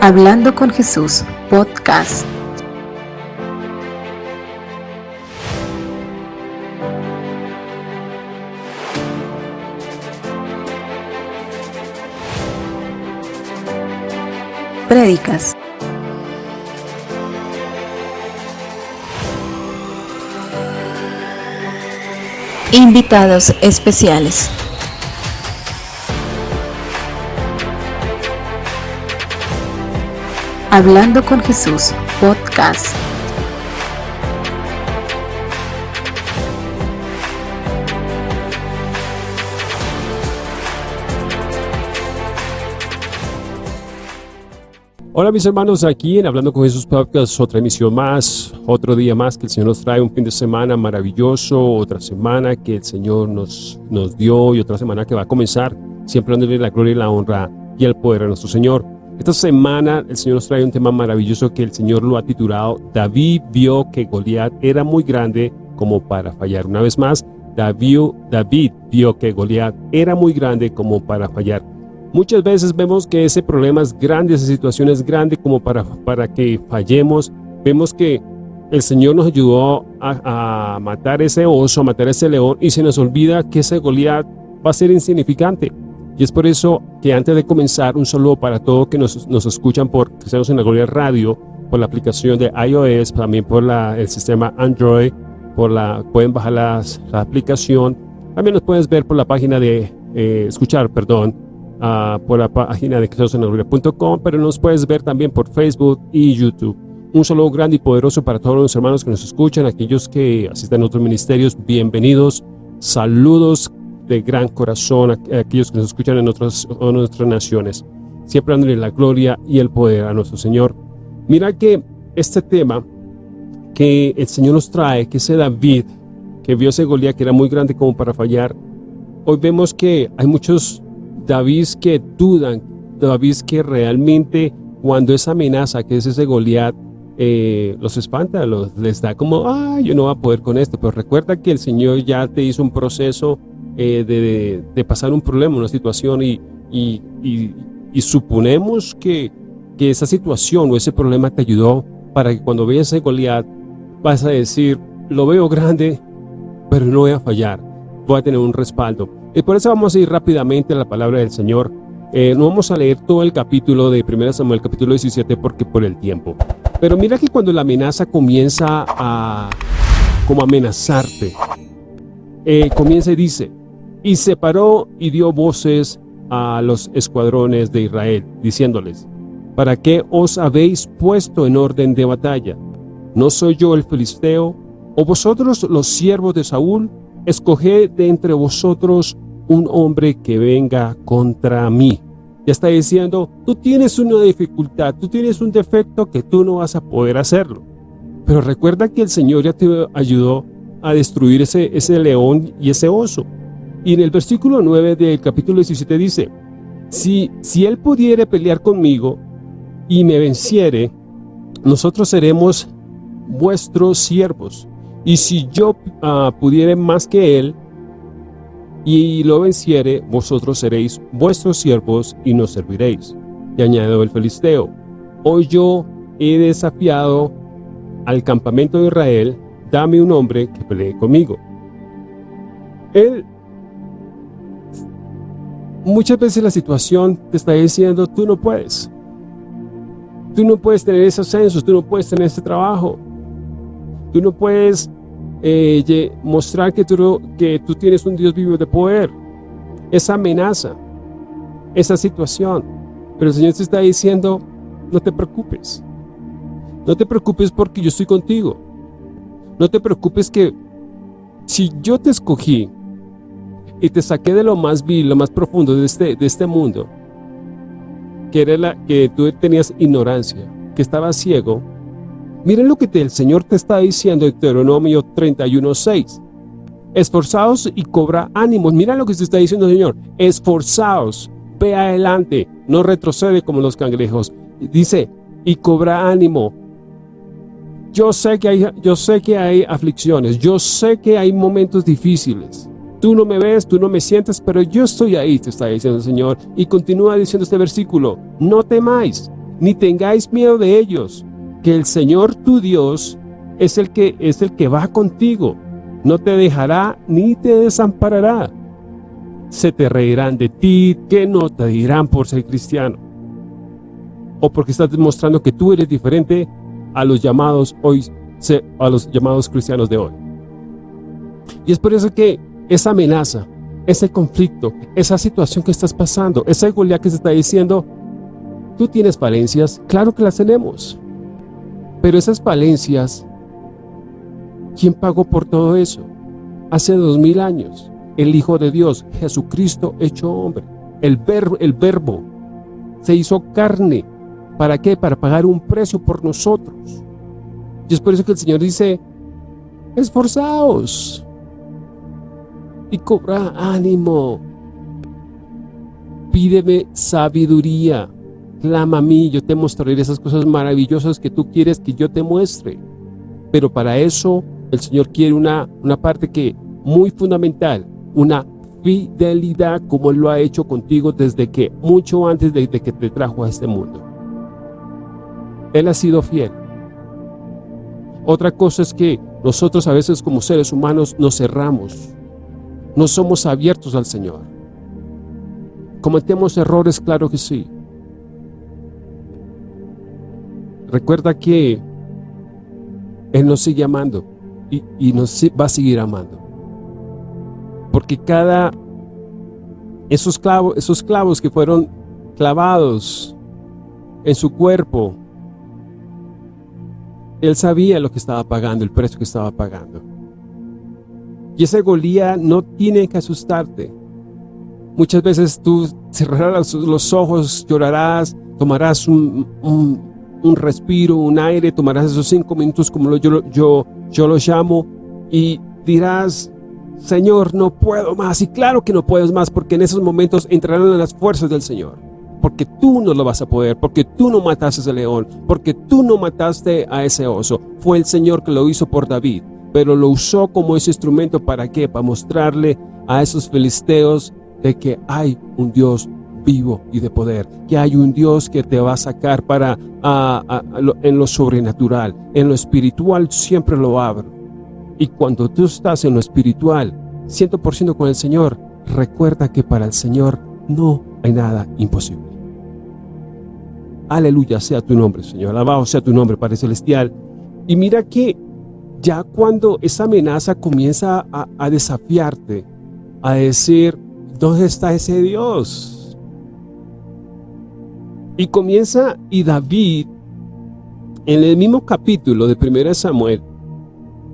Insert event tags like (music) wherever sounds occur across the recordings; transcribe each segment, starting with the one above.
Hablando con Jesús, podcast. Prédicas. Invitados especiales. Hablando con Jesús, podcast. Hola mis hermanos, aquí en Hablando con Jesús Podcast, otra emisión más, otro día más que el Señor nos trae, un fin de semana maravilloso, otra semana que el Señor nos, nos dio y otra semana que va a comenzar, siempre dándole la gloria y la honra y el poder a nuestro Señor. Esta semana el Señor nos trae un tema maravilloso que el Señor lo ha titulado David vio que Goliat era muy grande como para fallar. Una vez más, David, vio que Goliat era muy grande como para fallar. Muchas veces vemos que ese problema es grande, esa situación es grande como para, para que fallemos. Vemos que el Señor nos ayudó a, a matar ese oso, a matar ese león y se nos olvida que ese Goliat va a ser insignificante. Y es por eso que antes de comenzar, un saludo para todos que nos, nos escuchan por Cristianos en la Gloria Radio, por la aplicación de iOS, también por el sistema Android, por la, pueden bajar las, la aplicación. También nos puedes ver por la página de, eh, escuchar, perdón, uh, por la página de cristianosenlagloria.com, pero nos puedes ver también por Facebook y YouTube. Un saludo grande y poderoso para todos los hermanos que nos escuchan, aquellos que asisten a otros ministerios, bienvenidos. Saludos de gran corazón a aquellos que nos escuchan en otras, en otras naciones, siempre dándole la gloria y el poder a nuestro Señor. Mira que este tema que el Señor nos trae, que ese David, que vio ese Goliat que era muy grande como para fallar, hoy vemos que hay muchos David que dudan, David que realmente cuando esa amenaza que es ese Goliat eh, los espanta, los, les da como, ah, yo no voy a poder con esto, pero recuerda que el Señor ya te hizo un proceso eh, de, pasar un problema, una situación y, y, y, suponemos que, que, esa situación o ese problema te ayudó para que cuando veas ese Goliat vas a decir, lo veo grande, pero no voy a fallar, voy a tener un respaldo. Y por eso vamos a ir rápidamente a la palabra del Señor. Eh, no vamos a leer todo el capítulo de 1 Samuel, capítulo 17, porque por el tiempo. Pero mira que cuando la amenaza comienza a como amenazarte, eh, comienza y dice, y se paró y dio voces a los escuadrones de Israel, diciéndoles, ¿para qué os habéis puesto en orden de batalla? ¿No soy yo el filisteo? ¿O vosotros los siervos de Saúl? Escoged de entre vosotros un hombre que venga contra mí. Ya está diciendo, tú tienes una dificultad, tú tienes un defecto que tú no vas a poder hacerlo. Pero recuerda que el Señor ya te ayudó a destruir ese, ese león y ese oso. Y en el versículo 9 del capítulo 17 dice, si, si él pudiere pelear conmigo y me venciere, nosotros seremos vuestros siervos. Y si yo uh, pudiere más que él, y lo venciere, vosotros seréis vuestros siervos y nos serviréis. Y añadió el filisteo, hoy yo he desafiado al campamento de Israel, dame un hombre que pelee conmigo. Él, muchas veces la situación te está diciendo, tú no puedes. Tú no puedes tener ese ascenso, tú no puedes tener ese trabajo. Tú no puedes eh, mostrar que tú, que tú tienes un Dios vivo de poder. Esa amenaza, esa situación. Pero el Señor te está diciendo, no te preocupes. No te preocupes porque yo estoy contigo. No te preocupes que si yo te escogí y te saqué de lo más vil, lo más profundo de este, de este mundo, que, era la, que tú tenías ignorancia, que estabas ciego, Miren lo que el Señor te está diciendo en Deuteronomio 31.6. Esforzaos y cobra ánimos. Mira lo que te está diciendo Señor. Esforzaos, ve adelante, no retrocede como los cangrejos. Dice, y cobra ánimo. Yo sé que hay, yo sé que hay aflicciones, yo sé que hay momentos difíciles. Tú no me ves, tú no me sientes, pero yo estoy ahí, te está diciendo el Señor. Y continúa diciendo este versículo, no temáis, ni tengáis miedo de ellos, que el Señor tu Dios es el que, es el que va contigo, no te dejará ni te desamparará. Se te reirán de ti, que no te dirán por ser cristiano, o porque estás demostrando que tú eres diferente a los llamados hoy, a los llamados cristianos de hoy. Y es por eso que esa amenaza, ese conflicto, esa situación que estás pasando, esa igualdad que se está diciendo, tú tienes falencias, claro que las tenemos. Pero esas falencias, ¿quién pagó por todo eso? Hace dos mil años, el Hijo de Dios, Jesucristo hecho hombre, el, el verbo, se hizo carne. ¿Para qué? Para pagar un precio por nosotros. Y es por eso que el Señor dice, esforzaos, y cobra ánimo. Pídeme sabiduría. Clama a mí, yo te mostraré esas cosas maravillosas que tú quieres que yo te muestre. Pero para eso el Señor quiere una, una parte que muy fundamental, una fidelidad como Él lo ha hecho contigo desde que, mucho antes de, de que te trajo a este mundo. Él ha sido fiel. Otra cosa es que nosotros a veces como seres humanos nos cerramos no somos abiertos al Señor. ¿Cometemos errores? Claro que sí. Recuerda que Él nos sigue amando y, nos va a seguir amando. Porque cada, esos clavos, esos clavos que fueron clavados en su cuerpo, Él sabía lo que estaba pagando, el precio que estaba pagando. Y esa golía no tiene que asustarte. Muchas veces tú cerrarás los ojos, llorarás, tomarás un, respiro, un aire, tomarás esos cinco minutos como yo, yo, yo los llamo y dirás, Señor, no puedo más. Y claro que no puedes más porque en esos momentos entrarán las fuerzas del Señor. Porque tú no lo vas a poder, porque tú no mataste a ese león, porque tú no mataste a ese oso. Fue el Señor que lo hizo por David pero lo usó como ese instrumento para qué? Para mostrarle a esos filisteos de que hay un Dios vivo y de poder, que hay un Dios que te va a sacar para en lo sobrenatural, en lo espiritual siempre lo abro. Y cuando tú estás en lo espiritual, 100% con el Señor, recuerda que para el Señor no hay nada imposible. Aleluya sea tu nombre, Señor. Alabado sea tu nombre, Padre Celestial. Y mira que ya cuando esa amenaza comienza a, desafiarte, a decir, ¿dónde está ese Dios? Y comienza, y David, en el mismo capítulo de 1 Samuel,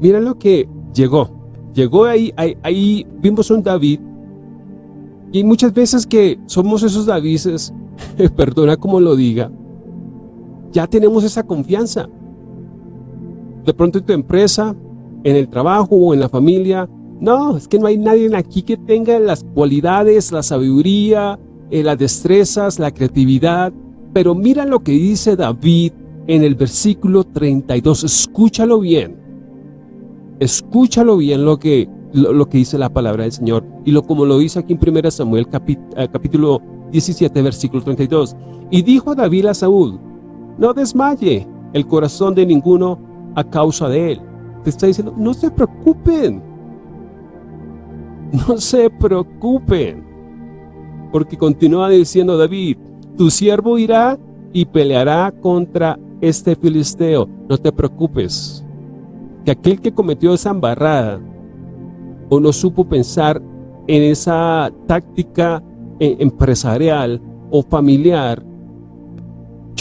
mira lo que llegó. Llegó ahí, ahí, vimos un David, y muchas veces que somos esos Davises, (laughs) perdona como lo diga, ya tenemos esa confianza de pronto en tu empresa, en el trabajo o en la familia. No, es que no hay nadie aquí que tenga las cualidades, la sabiduría, eh, las destrezas, la creatividad. Pero mira lo que dice David en el versículo 32. Escúchalo bien. Escúchalo bien lo que, lo, que dice la palabra del Señor. Y lo como lo dice aquí en 1 Samuel eh, capítulo 17, versículo 32. Y dijo David a Saúl, no desmaye el corazón de ninguno a causa de él. Te está diciendo, no se preocupen. No se preocupen. Porque continúa diciendo David, tu siervo irá y peleará contra este filisteo. No te preocupes. Que aquel que cometió esa embarrada o no supo pensar en esa táctica eh, empresarial o familiar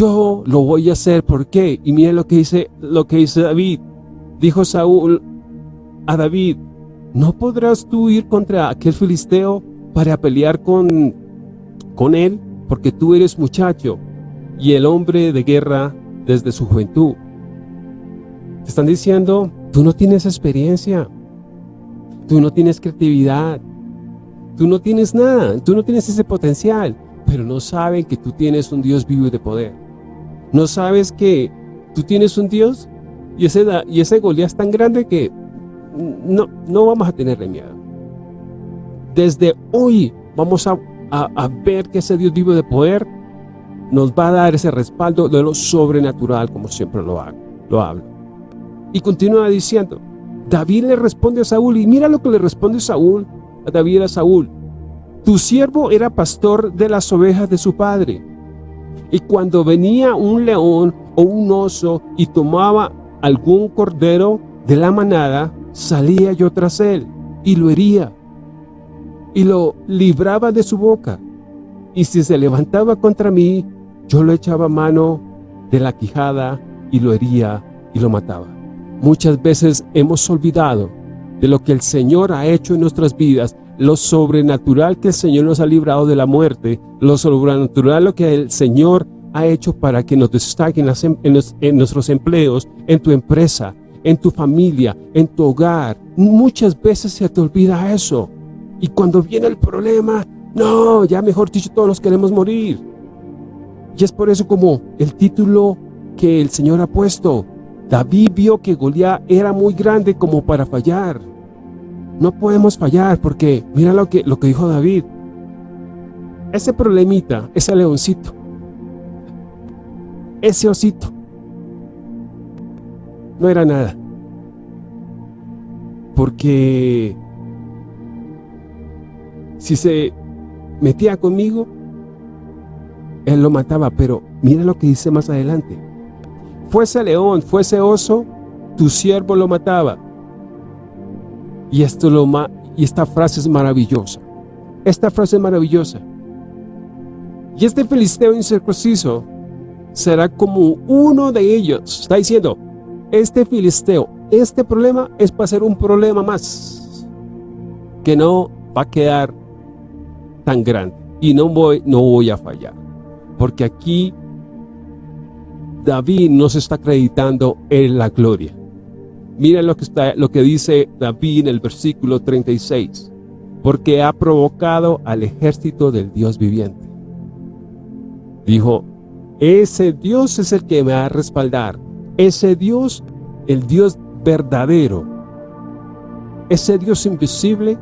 yo lo voy a hacer, ¿por qué? Y miren lo que dice, lo que dice David. Dijo Saúl a David, ¿no podrás tú ir contra aquel filisteo para pelear con, con él? Porque tú eres muchacho y el hombre de guerra desde su juventud. Te están diciendo, tú no tienes experiencia, tú no tienes creatividad, tú no tienes nada, tú no tienes ese potencial, pero no saben que tú tienes un Dios vivo y de poder. ¿No sabes que tú tienes un Dios? Y ese, y ese Goliat es tan grande que no, no vamos a tenerle miedo. Desde hoy vamos a, ver que ese Dios vivo de poder nos va a dar ese respaldo de lo sobrenatural, como siempre lo, hago, lo hablo. Y continúa diciendo, David le responde a Saúl, y mira lo que le responde Saúl a David a Saúl. Tu siervo era pastor de las ovejas de su padre. Y cuando venía un león o un oso y tomaba algún cordero de la manada, salía yo tras él y lo hería y lo libraba de su boca. Y si se levantaba contra mí, yo lo echaba mano de la quijada y lo hería y lo mataba. Muchas veces hemos olvidado de lo que el Señor ha hecho en nuestras vidas, lo sobrenatural que el Señor nos ha librado de la muerte, lo sobrenatural lo que el Señor ha hecho para que nos destaquen en nuestros empleos, en tu empresa, en tu familia, en tu hogar. Muchas veces se te olvida eso. Y cuando viene el problema, no, ya mejor dicho, todos nos queremos morir. Y es por eso como el título que el Señor ha puesto. David vio que Goliat era muy grande como para fallar. No podemos fallar porque mira lo que, lo que dijo David. Ese problemita, ese leoncito, ese osito, no era nada. Porque si se metía conmigo, él lo mataba, pero mira lo que dice más adelante. Fuese león, fuese oso, tu siervo lo mataba. Y, esto lo y esta frase es maravillosa. Esta frase es maravillosa. Y este filisteo incircunciso será como uno de ellos. Está diciendo, este filisteo, este problema es para ser un problema más. Que no va a quedar tan grande. Y no voy, no voy a fallar. Porque aquí David nos está acreditando en la gloria. Mira lo que, lo que dice David en el versículo 36. Porque ha provocado al ejército del Dios viviente. Dijo, ese Dios es el que me va a respaldar. Ese Dios, el Dios verdadero. Ese Dios invisible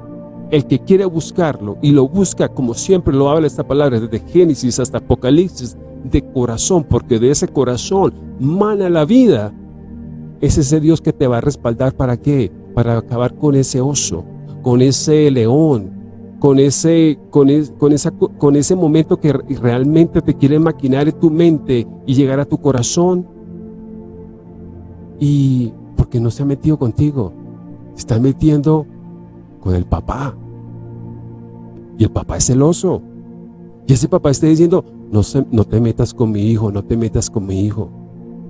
el que quiere buscarlo y lo busca como siempre lo habla esta palabra, desde Génesis hasta Apocalipsis, de corazón, porque de ese corazón mana la vida. Es ese Dios que te va a respaldar para qué? Para acabar con ese oso, con ese león, con ese, con, con, esa, con ese momento que realmente te quiere maquinar en tu mente y llegar a tu corazón. Y porque no se ha metido contigo, se está metiendo con el papá. Y el papá es celoso. Y ese papá está diciendo, no, no te metas con mi hijo, no te metas con mi hijo,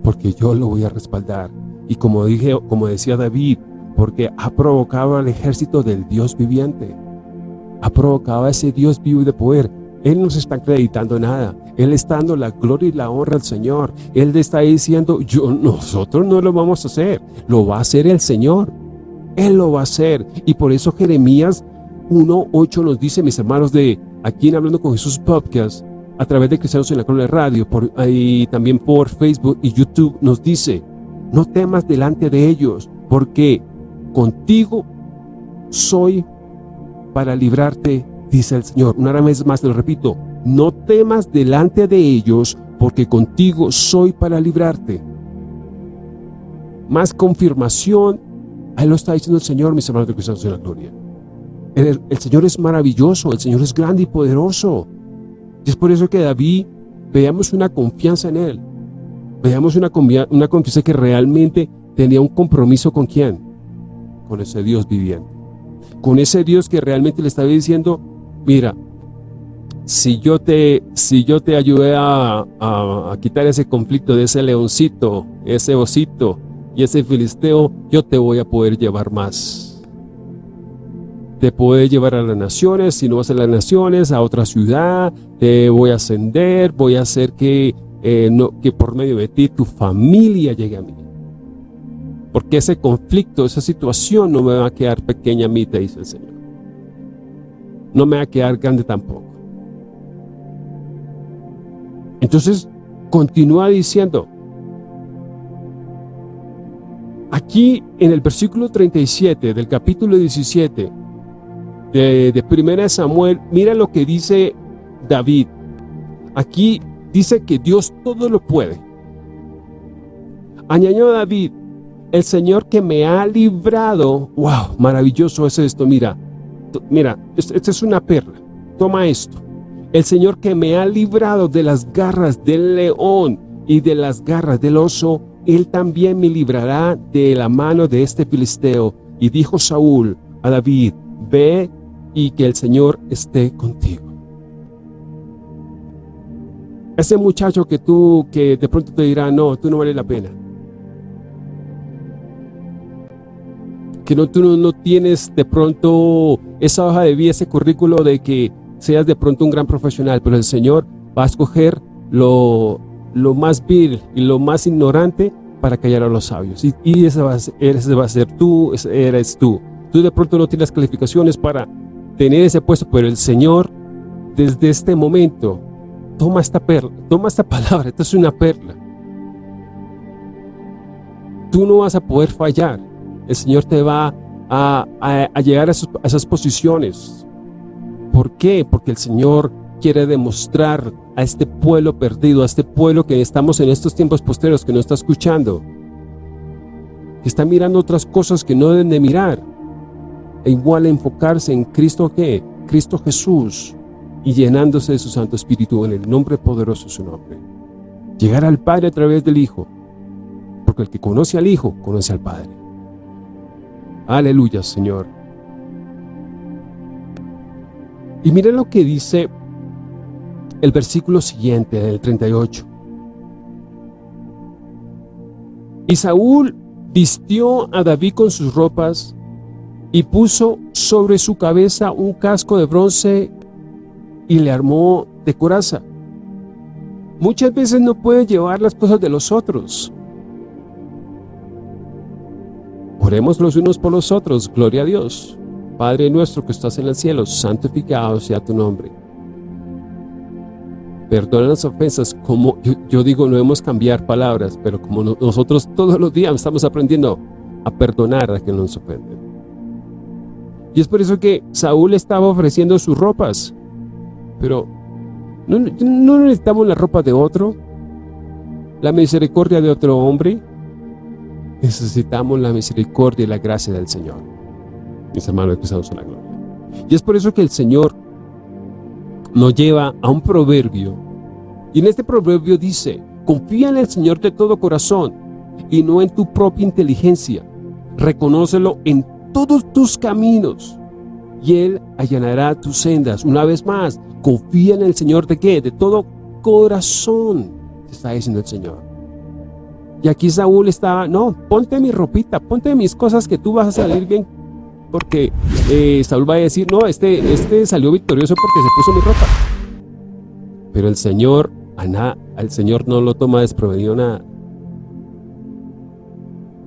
porque yo lo voy a respaldar. Y como, dije, como decía David, porque ha provocado al ejército del Dios viviente. Ha provocado a ese Dios vivo y de poder. Él no se está acreditando nada. Él está dando la gloria y la honra al Señor. Él está diciendo, yo, nosotros no lo vamos a hacer. Lo va a hacer el Señor. Él lo va a hacer. Y por eso Jeremías 1.8 nos dice, mis hermanos de aquí en Hablando con Jesús Podcast, a través de Cristianos en la Corona de Radio, por, y también por Facebook y YouTube, nos dice, no temas delante de ellos, porque contigo soy para librarte, dice el Señor. Una vez más te lo repito, no temas delante de ellos, porque contigo soy para librarte. Más confirmación Ahí lo está diciendo el Señor, mis hermanos de Cristianos en la Gloria. El, Señor es maravilloso, el Señor es grande y poderoso. Y es por eso que David, veamos una confianza en Él. Veamos una, una confianza que realmente tenía un compromiso con quién? Con ese Dios viviente. Con ese Dios que realmente le estaba diciendo, mira, si yo te, si yo te ayudé a, quitar ese conflicto de ese leoncito, ese osito, y ese filisteo, yo te voy a poder llevar más. Te puede llevar a las naciones, si no vas a las naciones, a otra ciudad, te voy a ascender, voy a hacer que, eh, no, que por medio de ti tu familia llegue a mí. Porque ese conflicto, esa situación no me va a quedar pequeña a mí, te dice el Señor. No me va a quedar grande tampoco. Entonces, continúa diciendo, Aquí en el versículo 37 del capítulo 17 de, de Primera Samuel, mira lo que dice David. Aquí dice que Dios todo lo puede. Añadió David, el Señor que me ha librado, wow, maravilloso es esto, mira, mira, esta es una perla, toma esto. El Señor que me ha librado de las garras del león y de las garras del oso, Él también me librará de la mano de este filisteo. Y dijo Saúl a David, ve y que el Señor esté contigo. Ese muchacho que tú, que de pronto te dirá, no, tú no vale la pena. Que no, tú no, tienes de pronto esa hoja de vida, ese currículo de que seas de pronto un gran profesional, pero el Señor va a escoger lo, lo más vil y lo más ignorante para callar a los sabios. Y, y ese, va a ser, ese va a ser tú, eres tú. Tú de pronto no tienes calificaciones para tener ese puesto, pero el Señor desde este momento toma esta perla, toma esta (laughs) palabra, esta es una perla. Tú no vas a poder fallar. El Señor te va a, a, llegar a, a esas posiciones. ¿Por qué? Porque el Señor quiere demostrar a este pueblo perdido, a este pueblo que estamos en estos tiempos posteriores, que no está escuchando, que está mirando otras cosas que no deben de mirar, e igual enfocarse en Cristo que Cristo Jesús, y llenándose de su Santo Espíritu en el nombre poderoso de su nombre. Llegar al Padre a través del Hijo, porque el que conoce al Hijo, conoce al Padre. Aleluya, Señor. Y miren lo que dice el versículo siguiente, el 38. Y Saúl vistió a David con sus ropas y puso sobre su cabeza un casco de bronce y le armó de coraza. Muchas veces no puede llevar las cosas de los otros. Oremos los unos por los otros, gloria a Dios. Padre nuestro que estás en el cielo, santificado sea tu nombre. Perdona las ofensas, como yo, digo, no hemos cambiar palabras, pero como nosotros todos los días estamos aprendiendo a perdonar a quien nos ofende. Y es por eso que Saúl estaba ofreciendo sus ropas. Pero ¿no, necesitamos la ropa de otro? ¿La misericordia de otro hombre? Necesitamos la misericordia y la gracia del Señor. Mis hermanos en la gloria. Y es por eso que el Señor nos lleva a un proverbio. Y en este proverbio dice, confía en el Señor de todo corazón y no en tu propia inteligencia. Reconócelo en todos tus caminos y Él allanará tus sendas. Una vez más, confía en el Señor de qué? De todo corazón, te está diciendo el Señor. Y aquí Saúl estaba, no, ponte mi ropita, ponte mis cosas que tú vas a salir bien. Porque eh, Saúl va a decir, no, este, este salió victorioso porque se puso mi ropa. Pero el Señor, al Señor no lo toma desprevenido nada.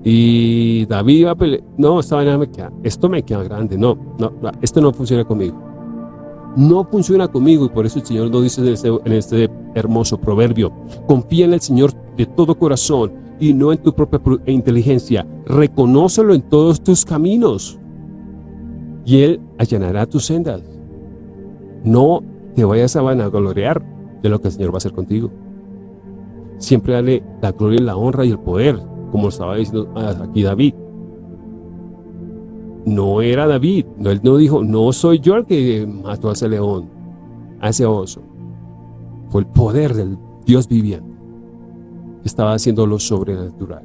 Y David iba a pelear, no, esta vaina me queda, esto me queda grande, no, no, esto no funciona conmigo. No funciona conmigo y por eso el Señor nos dice en este, en este hermoso proverbio, confía en el Señor de todo corazón y no en tu propia inteligencia, reconócelo en todos tus caminos y Él allanará tus sendas. No te vayas a vanaglorear de lo que el Señor va a hacer contigo. Siempre dale la gloria, la honra y el poder como estaba diciendo aquí David. No era David, él no dijo, no soy yo el que mató a ese león, a ese oso. Fue el poder del Dios viviente estaba haciendo lo sobrenatural.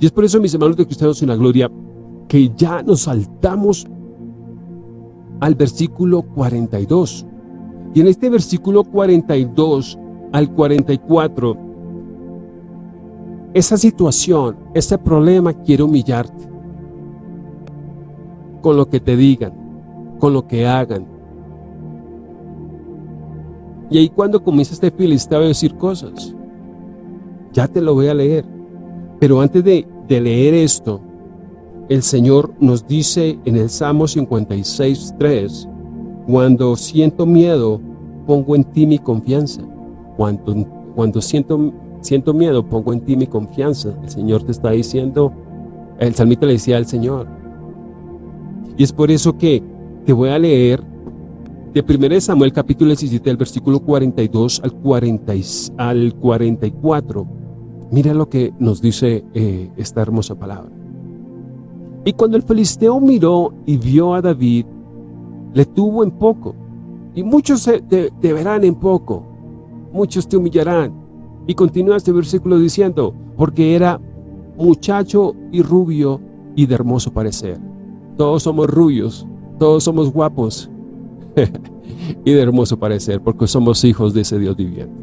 Y es por eso, mis hermanos de cristianos en la gloria, que ya nos saltamos al versículo 42. Y en este versículo 42 al 44 esa situación, ese problema quiere humillarte. Con lo que te digan, con lo que hagan. Y ahí cuando comienza este filisteo a decir cosas, ya te lo voy a leer. Pero antes de, de leer esto, el Señor nos dice en el Salmo 56, 3, cuando siento miedo, pongo en ti mi confianza. Cuando, cuando siento siento miedo, pongo en ti mi confianza. El Señor te está diciendo, el salmista le decía al Señor. Y es por eso que te voy a leer de 1 Samuel capítulo 17, del versículo 42 al, 40, al 44. Mira lo que nos dice eh, esta hermosa palabra. Y cuando el filisteo miró y vio a David, le tuvo en poco. Y muchos te verán en poco, muchos te humillarán. Y continúa este versículo diciendo, porque era muchacho y rubio y de hermoso parecer. Todos somos rubios, todos somos guapos (laughs) y de hermoso parecer, porque somos hijos de ese Dios viviente.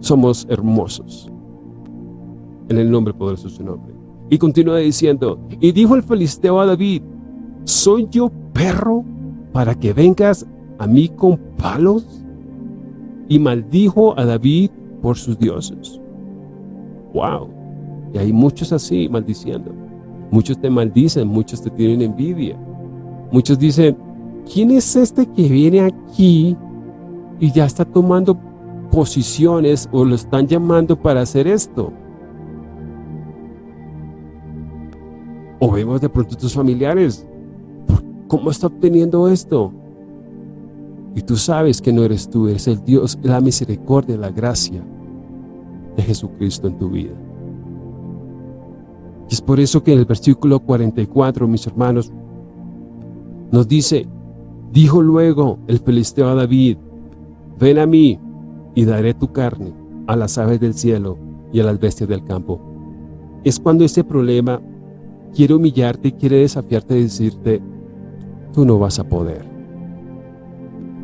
Somos hermosos. En el nombre poderoso de su nombre. Y continúa diciendo, y dijo el filisteo a David, ¿soy yo perro para que vengas a mí con palos? Y maldijo a David por sus dioses. Wow. Y hay muchos así maldiciendo. Muchos te maldicen, muchos te tienen envidia. Muchos dicen, ¿quién es este que viene aquí y ya está tomando posiciones o lo están llamando para hacer esto? O vemos de pronto tus familiares, ¿cómo está obteniendo esto? Y tú sabes que no eres tú, eres el Dios, la misericordia, la gracia de Jesucristo en tu vida. Y es por eso que en el versículo 44, mis hermanos, nos dice, dijo luego el filisteo a David, ven a mí y daré tu carne a las aves del cielo y a las bestias del campo. Es cuando ese problema quiere humillarte quiere desafiarte y decirte, tú no vas a poder.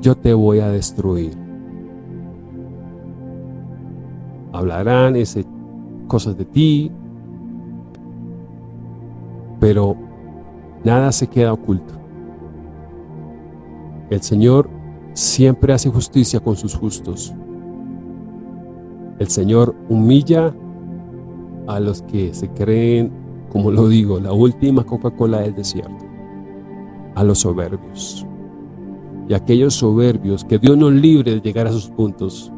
Yo te voy a destruir. Hablarán ese, cosas de ti, pero nada se queda oculto. El Señor siempre hace justicia con sus justos. El Señor humilla a los que se creen como lo digo, la última Coca-Cola del desierto, a los soberbios. Y aquellos soberbios que Dios nos libre de llegar a sus puntos,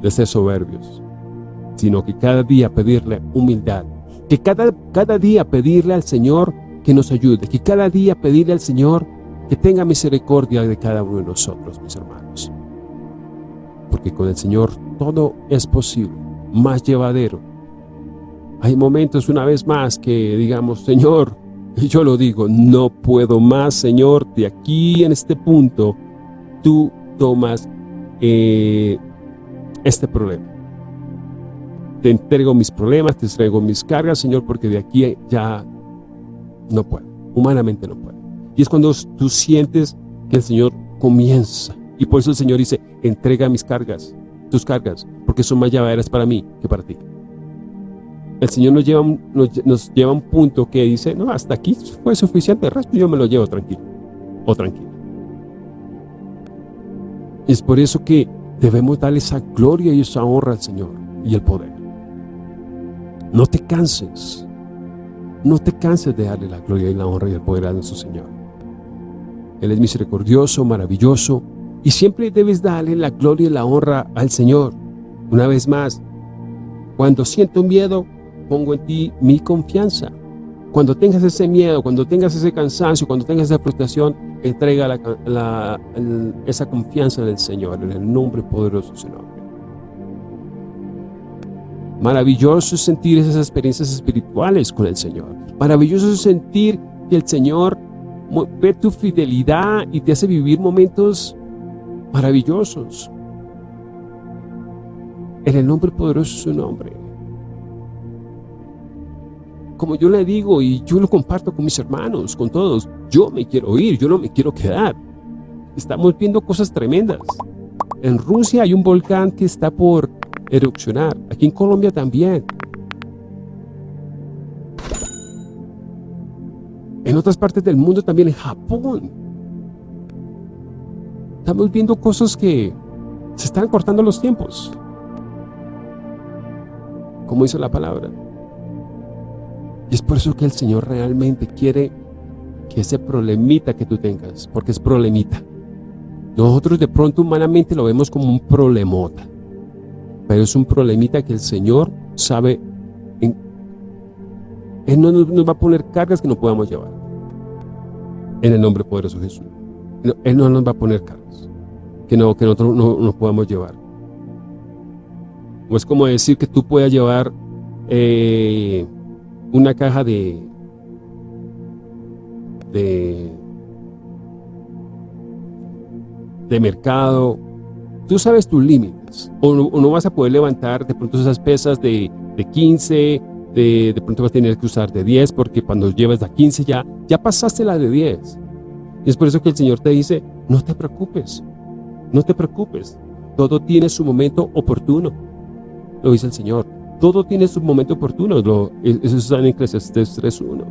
de ser soberbios, sino que cada día pedirle humildad, que cada, cada día pedirle al Señor que nos ayude, que cada día pedirle al Señor que tenga misericordia de cada uno de nosotros, mis hermanos. Porque con el Señor todo es posible, más llevadero, hay momentos una vez más que digamos, Señor, y yo lo digo, no puedo más, Señor, de aquí en este punto, tú tomas eh, este problema. Te entrego mis problemas, te entrego mis cargas, Señor, porque de aquí ya no puedo, humanamente no puedo. Y es cuando tú sientes que el Señor comienza. Y por eso el Señor dice, entrega mis cargas, tus cargas, porque son más llevaderas para mí que para ti el Señor nos lleva, nos, lleva un punto que dice, no, hasta aquí fue suficiente, el resto yo me lo llevo tranquilo, o tranquilo. Es por eso que debemos darle esa gloria y esa honra al Señor y el poder. No te canses, no te canses de darle la gloria y la honra y el poder a nuestro Señor. Él es misericordioso, maravilloso, y siempre debes darle la gloria y la honra al Señor. Una vez más, cuando siento miedo, pongo en ti mi confianza. Cuando tengas ese miedo, cuando tengas ese cansancio, cuando tengas esa frustración, entrega esa confianza en el Señor, en el nombre poderoso de su nombre. Maravilloso sentir esas experiencias espirituales con el Señor. Maravilloso sentir que el Señor ve tu fidelidad y te hace vivir momentos maravillosos. En el nombre poderoso de su nombre como yo le digo y yo lo comparto con mis hermanos, con todos, yo me quiero ir, yo no me quiero quedar. Estamos viendo cosas tremendas. En Rusia hay un volcán que está por erupcionar, aquí en Colombia también. En otras partes del mundo también, en Japón. Estamos viendo cosas que se están cortando los tiempos. Como dice la palabra. Y es por eso que el Señor realmente quiere que ese problemita que tú tengas, porque es problemita. Nosotros de pronto humanamente lo vemos como un problemota, pero es un problemita que el Señor sabe, en, Él no nos, va a poner cargas que no podamos llevar. En el nombre poderoso de Jesús. Él no nos va a poner cargas que, no, que nosotros no, no podamos llevar. O es como decir que tú puedas llevar eh, una caja de, de, mercado. Tú sabes tus límites. O no, vas a poder levantar de pronto esas pesas de, de 15, de, de, pronto vas a tener que usar de 10 porque cuando llevas la 15 ya, ya pasaste la de 10. Y es por eso que el Señor te dice, no te preocupes, no te preocupes, todo tiene su momento oportuno, lo dice el Señor. Todo tiene su momento oportuno, lo, eso está en Eclesiastes 3.1.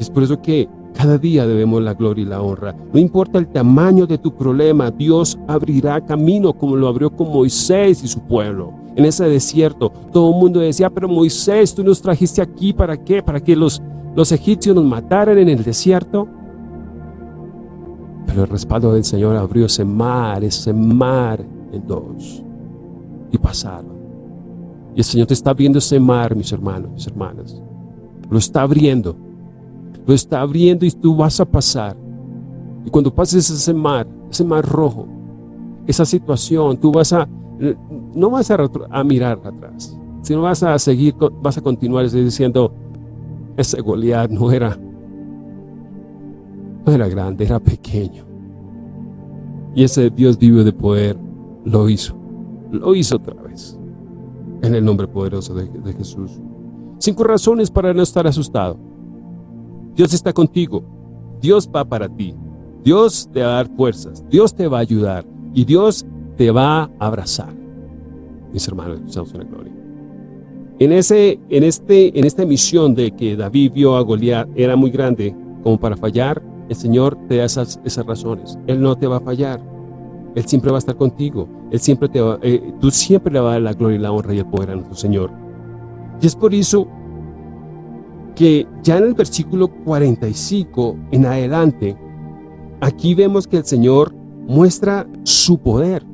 Es por eso que cada día debemos la gloria y la honra. No importa el tamaño de tu problema, Dios abrirá camino como lo abrió con Moisés y su pueblo. En ese desierto, todo el mundo decía, pero Moisés, tú nos trajiste aquí, ¿para qué? ¿Para que los, los egipcios nos mataran en el desierto? Pero el respaldo del Señor abrió ese mar, ese mar en dos. Y pasaron. Y el Señor te está abriendo ese mar, mis hermanos, mis hermanas. Lo está abriendo. Lo está abriendo y tú vas a pasar. Y cuando pases ese mar, ese mar rojo, esa situación, tú vas a, no vas a, mirar atrás, sino vas a seguir, vas a continuar diciendo, ese Goliat no era no era grande, era pequeño. Y ese Dios vivo de poder lo hizo. Lo hizo otra vez. En el nombre poderoso de, de Jesús. Cinco razones para no estar asustado. Dios está contigo. Dios va para ti. Dios te va a dar fuerzas. Dios te va a ayudar. Y Dios te va a abrazar. Mis hermanos, estamos en la gloria. En, ese, en, este, en esta misión de que David vio a Goliat era muy grande como para fallar, el Señor te da esas, esas razones. Él no te va a fallar. Él siempre va a estar contigo. Él siempre te va, eh, tú siempre le vas a dar la gloria y la honra y el poder a nuestro Señor. Y es por eso que ya en el versículo 45 en adelante, aquí vemos que el Señor muestra su poder.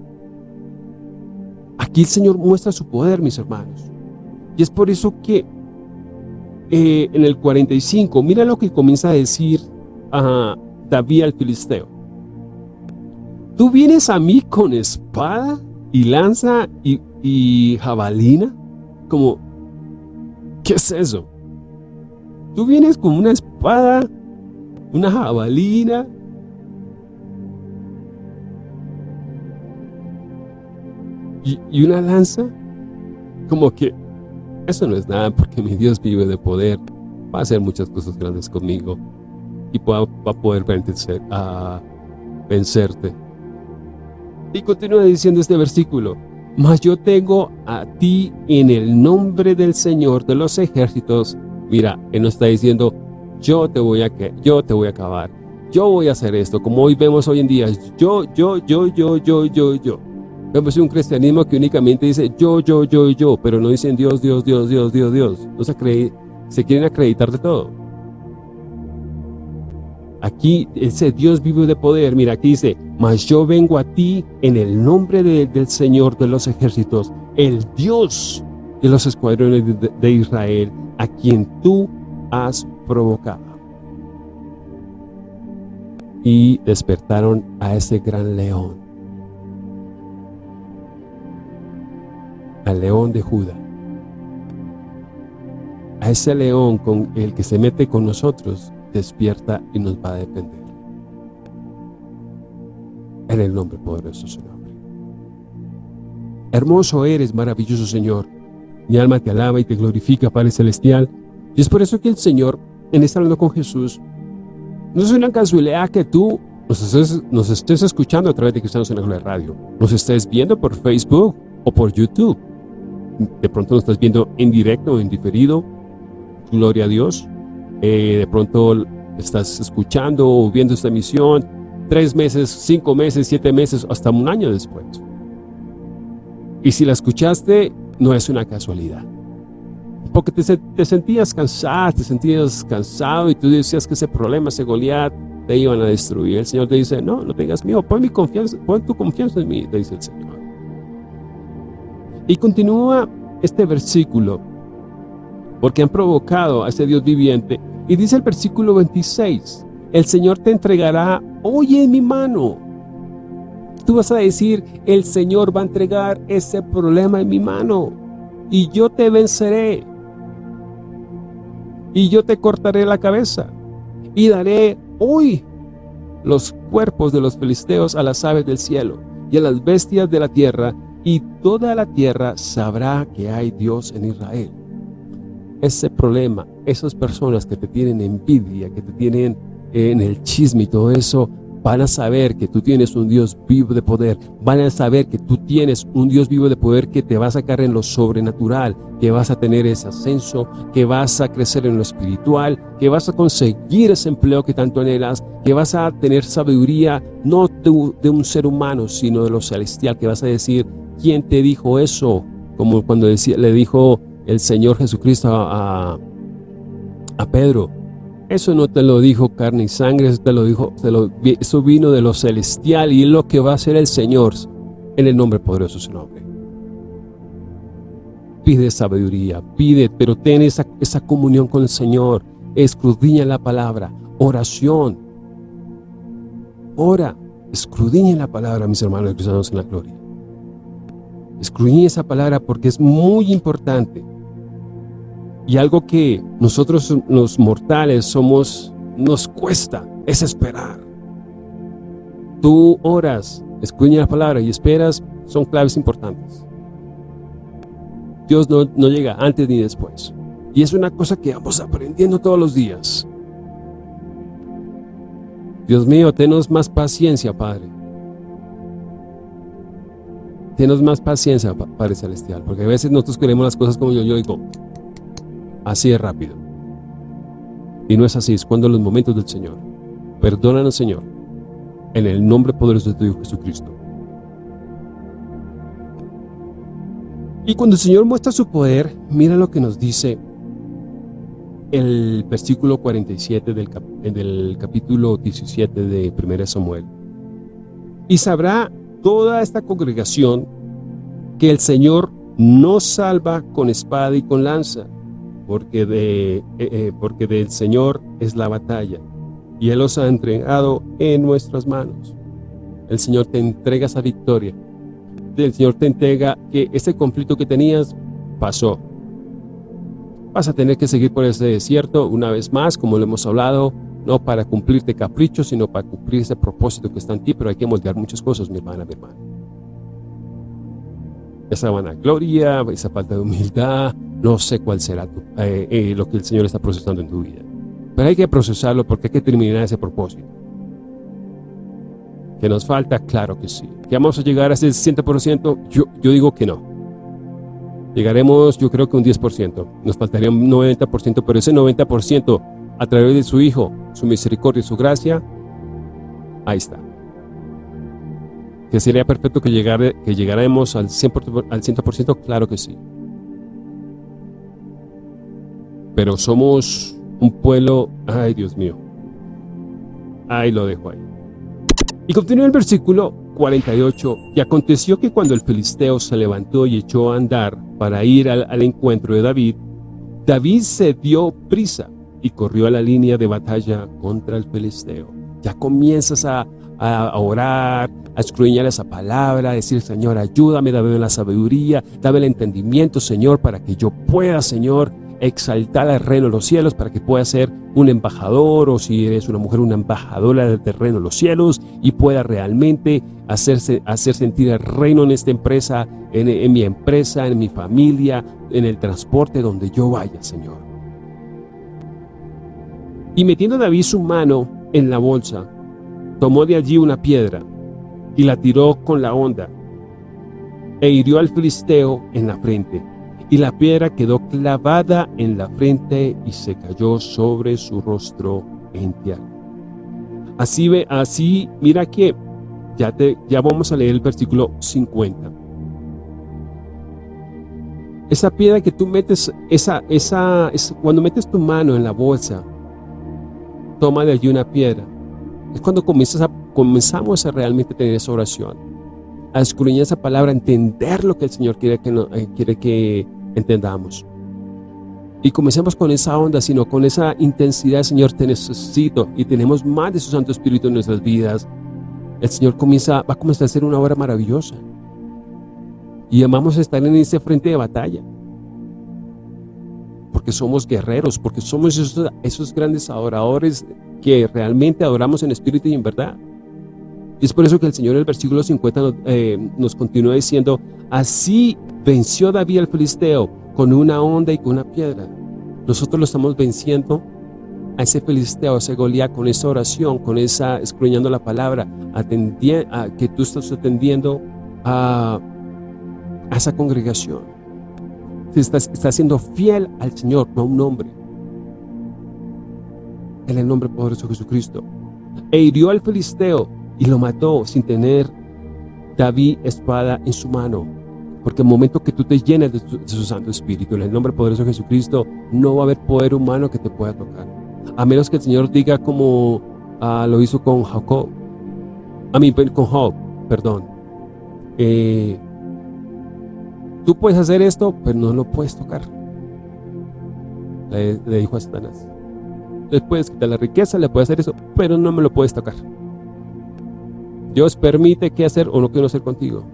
Aquí el Señor muestra su poder, mis hermanos. Y es por eso que eh, en el 45, mira lo que comienza a decir a David al filisteo. ¿Tú vienes a mí con espada y lanza y, jabalina? Como, ¿qué es eso? Tú vienes con una espada, una jabalina, y, y, una lanza, como que eso no es nada porque mi Dios vive de poder, va a hacer muchas cosas grandes conmigo y va, a poder vencer, a vencerte. Y continúa diciendo este versículo, mas yo tengo a ti en el nombre del Señor de los ejércitos. Mira, Él nos está diciendo, yo te voy a, yo te voy a acabar. Yo voy a hacer esto, como hoy vemos hoy en día, yo, yo, yo, yo, yo, yo, yo. Vemos un cristianismo que únicamente dice yo, yo, yo, yo, pero no dicen Dios, Dios, Dios, Dios, Dios, Dios. No se, se quieren acreditar de todo. Aquí ese Dios vivo de poder, mira, aquí dice, mas yo vengo a ti en el nombre del Señor de los ejércitos, el Dios de los escuadrones de, Israel, a quien tú has provocado. Y despertaron a ese gran león, al león de Judá, a ese león con el que se mete con nosotros, despierta y nos va a defender. En el nombre poderoso de su nombre. Hermoso eres, maravilloso Señor. Mi alma te alaba y te glorifica, Padre Celestial. Y es por eso que el Señor, en esta hablando con Jesús, no es una casualidad que tú nos estés, nos estés escuchando a través de Cristianos en la Radio. Nos estés viendo por Facebook o por YouTube. De pronto nos estás viendo en directo o en diferido. Gloria a Dios. Eh, de pronto estás escuchando o viendo esta emisión tres meses, cinco meses, siete meses, hasta un año después. Y si la escuchaste, no es una casualidad. Porque te, te sentías cansado, te sentías cansado y tú decías que ese problema, ese Goliat, te iban a destruir. El Señor te dice, no, no tengas miedo, pon, mi confianza, pon tu confianza en mí, te dice el Señor. Y continúa este versículo, porque han provocado a ese Dios viviente y dice el versículo 26, el Señor te entregará hoy en mi mano. Tú vas a decir, el Señor va a entregar ese problema en mi mano y yo te venceré. Y yo te cortaré la cabeza y daré hoy los cuerpos de los filisteos a las aves del cielo y a las bestias de la tierra y toda la tierra sabrá que hay Dios en Israel. Ese problema, esas personas que te tienen envidia, que te tienen en el chisme y todo eso, van a saber que tú tienes un Dios vivo de poder, van a saber que tú tienes un Dios vivo de poder que te va a sacar en lo sobrenatural, que vas a tener ese ascenso, que vas a crecer en lo espiritual, que vas a conseguir ese empleo que tanto anhelas, que vas a tener sabiduría no de, un ser humano, sino de lo celestial, que vas a decir, ¿quién te dijo eso? Como cuando le dijo el Señor Jesucristo a, a Pedro, eso no te lo dijo carne y sangre, eso te lo dijo, eso vino de lo celestial y es lo que va a hacer el Señor en el nombre poderoso de su nombre. Pide sabiduría, pide, pero ten esa, esa comunión con el Señor, escudriña la palabra, oración. Ora, escudriña la palabra, mis hermanos cristianos en la gloria. Escudriña esa palabra porque es muy importante. Y algo que nosotros los mortales somos, nos cuesta, es esperar. Tú oras, escuñas la palabra y esperas, son claves importantes. Dios no, no llega antes ni después. Y es una cosa que vamos aprendiendo todos los días. Dios mío, tenos más paciencia, Padre. Tenos más paciencia, Padre Celestial, porque a veces nosotros queremos las cosas como yo, yo digo, así de rápido. Y no es así, es cuando los momentos del Señor. Perdónanos, Señor, en el nombre poderoso de tu Hijo Jesucristo. Y cuando el Señor muestra su poder, mira lo que nos dice el versículo 47 del, del capítulo 17 de 1 Samuel. Y sabrá toda esta congregación que el Señor no salva con espada y con lanza, porque, de, eh, eh, porque del Señor es la batalla, y Él os ha entregado en nuestras manos. El Señor te entrega esa victoria. El Señor te entrega que ese conflicto que tenías pasó. Vas a tener que seguir por ese desierto una vez más, como lo hemos hablado, no para cumplirte caprichos, sino para cumplir ese propósito que está en ti, pero hay que moldear muchas cosas, mi hermana, mi hermano. Esa vanagloria, esa falta de humildad, no sé cuál será eh, eh, lo que el Señor está procesando en tu vida. Pero hay que procesarlo porque hay que terminar ese propósito. ¿Que nos falta? Claro que sí. ¿Que vamos a llegar a ese 100%? Yo, yo digo que no. Llegaremos, yo creo que un 10%. Nos faltaría un 90%, pero ese 90% a través de su Hijo, su misericordia y su gracia, ahí está. ¿Que sería perfecto que, llegar, que llegáramos al 100%, al 100%? Claro que sí. Pero somos un pueblo, ay Dios mío, ahí lo dejo ahí. Y continúa el versículo 48, y aconteció que cuando el filisteo se levantó y echó a andar para ir al, encuentro de David, David se dio prisa y corrió a la línea de batalla contra el filisteo. Ya comienzas a, a orar, a escudriñar esa palabra, a decir, Señor, ayúdame, dame la sabiduría, dame el entendimiento, Señor, para que yo pueda, Señor, exaltar al reino de los cielos para que pueda ser un embajador o si eres una mujer, una embajadora del terreno de los cielos y pueda realmente hacerse, hacer sentir el reino en esta empresa, en, en mi empresa, en mi familia, en el transporte donde yo vaya, Señor. Y metiendo David su mano en la bolsa, tomó de allí una piedra y la tiró con la onda e hirió al filisteo en la frente y la piedra quedó clavada en la frente y se cayó sobre su rostro en tierra. Así ve, así, mira que ya, te, ya vamos a leer el versículo 50. Esa piedra que tú metes, esa, esa, cuando metes tu mano en la bolsa, toma de allí una piedra. Es cuando comenzamos a realmente tener esa oración, a escudriñar esa palabra, a entender lo que el Señor quiere que, no, eh, quiere que entendamos. y comencemos con esa onda, sino con esa intensidad, Señor, te necesito y tenemos más de su Santo Espíritu en nuestras vidas. El Señor comienza, va a comenzar a hacer una obra maravillosa. Y amamos estar en ese frente de batalla. Porque somos guerreros, porque somos esos, grandes adoradores que realmente adoramos en espíritu y en verdad. Y es por eso que el Señor en el versículo 50 nos, eh, nos continúa diciendo, así venció David al filisteo con una onda y con una piedra. Nosotros lo estamos venciendo a ese filisteo, a ese Goliat, con esa oración, con esa, escruñando la palabra, a que tú estás atendiendo a, esa congregación. Estás, estás siendo fiel al Señor, no a un hombre. En el nombre poderoso de Jesucristo. E hirió al filisteo y lo mató sin tener David espada en su mano. Porque el momento que tú te llenes de, su Santo Espíritu, en el nombre poderoso de Jesucristo, no va a haber poder humano que te pueda tocar. A menos que el Señor diga como ah, lo hizo con Jacob, a mí con Job, perdón. Eh, tú puedes hacer esto, pero no lo puedes tocar. Le, dijo a Satanás. Le puedes quitar la riqueza, le puedes hacer eso, pero no me lo puedes tocar. Dios permite qué hacer o no quiero hacer contigo.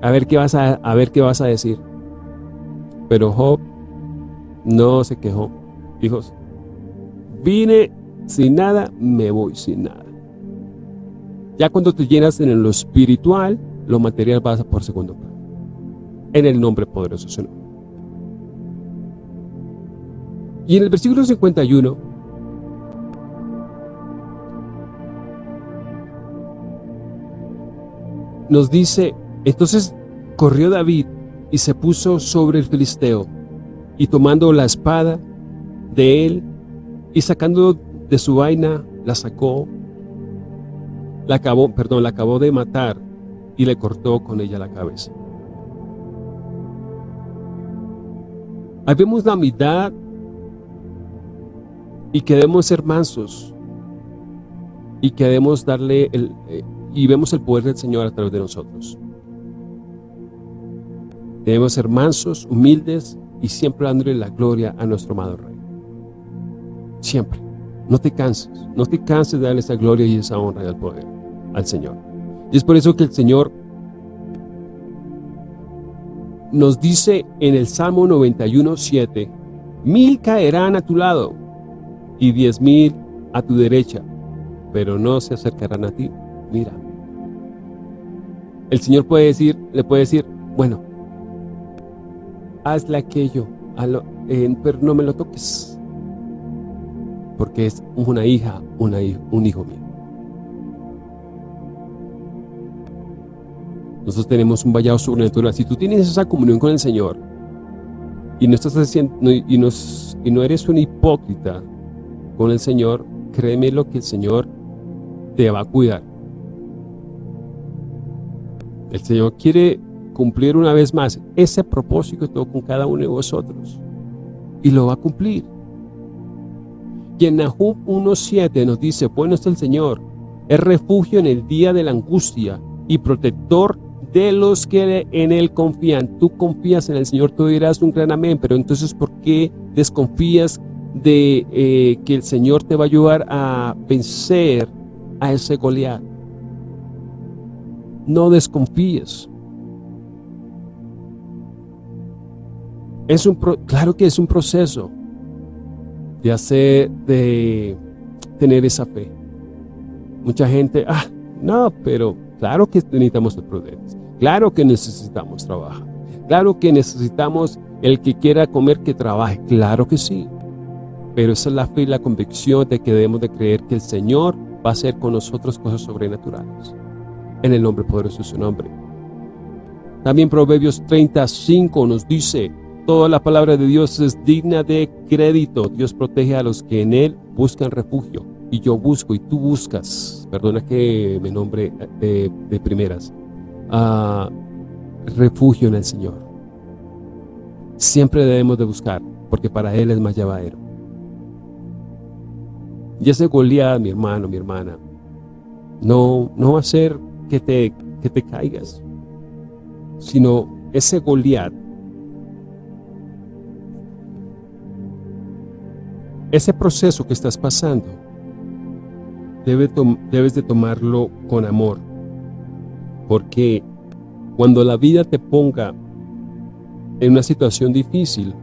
A ver qué vas a, a ver qué vas a decir. Pero Job no se quejó. Dijo, vine sin nada, me voy sin nada. Ya cuando te llenas en lo espiritual, lo material pasa por segundo plano. En el nombre poderoso de Y en el versículo 51, nos dice, entonces corrió David y se puso sobre el filisteo, y tomando la espada de él, y sacando de su vaina, la sacó, la acabó, perdón, la acabó de matar, y le cortó con ella la cabeza. Ahí vemos la mitad y que debemos ser mansos y que debemos darle el, eh, y vemos el poder del Señor a través de nosotros. Debemos ser mansos, humildes y siempre dándole la gloria a nuestro amado Rey. Siempre. No te canses, no te canses de darle esa gloria y esa honra y el poder al Señor. Y es por eso que el Señor nos dice en el Salmo 91, 7, mil caerán a tu lado y diez mil a tu derecha, pero no se acercarán a ti. Mira. El Señor puede decir, le puede decir, bueno, hazle aquello, pero no me lo toques, porque es una hija, una, un hijo mío. Nosotros tenemos un vallado sobrenatural. Si tú tienes esa comunión con el Señor y no estás haciendo y, y no eres un hipócrita con el Señor, créeme lo que el Señor te va a cuidar. El Señor quiere cumplir una vez más ese propósito con cada uno de vosotros. Y lo va a cumplir. Y en Nahum 1.7 nos dice, bueno es el Señor, es refugio en el día de la angustia y protector de los que en Él confían. Tú confías en el Señor, tú dirás un gran amén, pero entonces ¿por qué desconfías de eh, que el Señor te va a ayudar a vencer a ese Goliat? No desconfíes. Es un claro que es un proceso de hacer, de tener esa fe. Mucha gente, ah, no, pero claro que necesitamos el prudentes. Claro que necesitamos trabajar. Claro que necesitamos el que quiera comer que trabaje. Claro que sí. Pero esa es la fe y la convicción de que debemos de creer que el Señor va a hacer con nosotros cosas sobrenaturales. En el nombre poderoso de su nombre. También Proverbios 35 nos dice, Toda la palabra de Dios es digna de crédito. Dios protege a los que en Él buscan refugio. Y yo busco y tú buscas. Perdona que me nombre de, primeras. Ah, refugio en el Señor. Siempre debemos de buscar, porque para Él es más llevadero. Y ese Goliat, mi hermano, mi hermana, no, no va a ser que te, que te caigas, sino ese Goliat ese proceso que estás pasando, debes de tomarlo con amor, porque cuando la vida te ponga en una situación difícil,